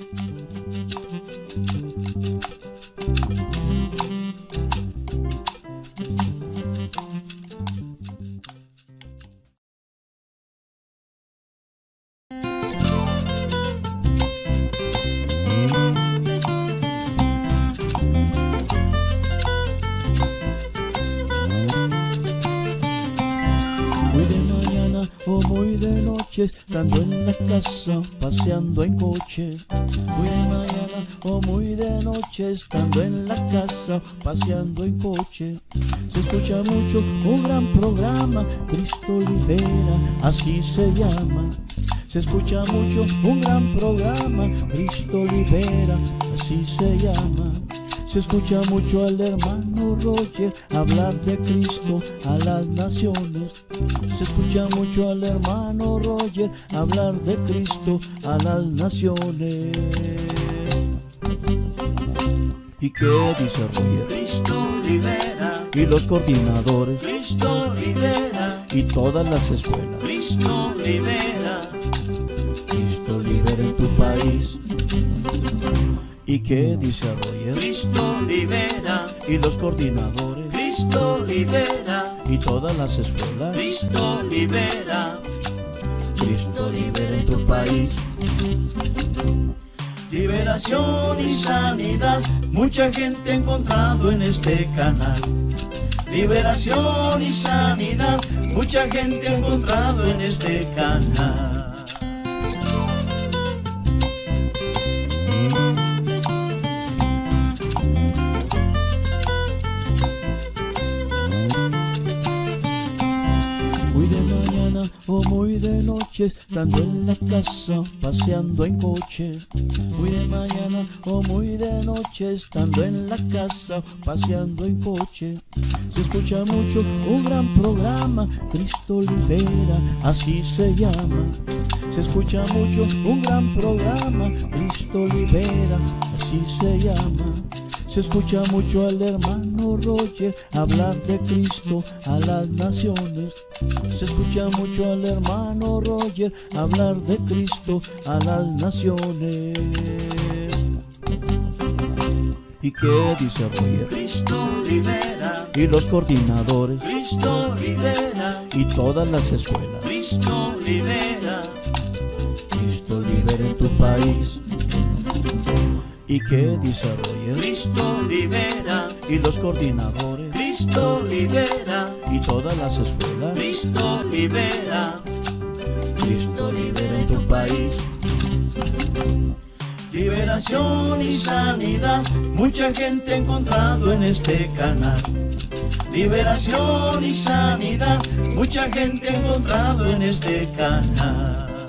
Muy muy de noche, estando en la casa, paseando en coche. Muy de mañana o muy de noche, estando en la casa, paseando en coche. Se escucha mucho un gran programa, Cristo libera, así se llama. Se escucha mucho un gran programa, Cristo libera, así se llama. Se escucha mucho al hermano Roger hablar de Cristo a las naciones. Se escucha mucho al hermano Roger hablar de Cristo a las naciones. ¿Y qué dice Roger? Cristo libera, Y los coordinadores Cristo libera, y todas las escuelas. Cristo libera, ¿Y qué dice Roger? Cristo libera, Y los coordinadores Cristo libera, y todas las escuelas. Cristo libera, Cristo libera en tu país. liberación y sanidad. Mucha gente ha encontrado en este canal. Liberación y sanidad. Mucha gente ha encontrado en este canal. Mañana o muy de noche, estando en la casa, paseando en coche. Muy de mañana o muy de noche, estando en la casa, paseando en coche. Se escucha mucho un gran programa, Cristo libera, así se llama. Se escucha mucho un gran programa, Cristo libera, así se llama. Se escucha mucho al hermano Roger hablar de Cristo a las naciones. Se escucha mucho al hermano Roger hablar de Cristo a las naciones. ¿Y qué dice Roger? Cristo libera, Y los coordinadores Cristo libera, y todas las escuelas. Cristo libera, Cristo libera en tu país. ¿Y dice Roger? Cristo libera, Y los coordinadores Cristo libera, y todas las escuelas. Cristo libera, Cristo libera en tu país. liberación y sanidad. Mucha gente ha encontrado en este canal. Liberación y sanidad. Mucha gente ha encontrado en este canal.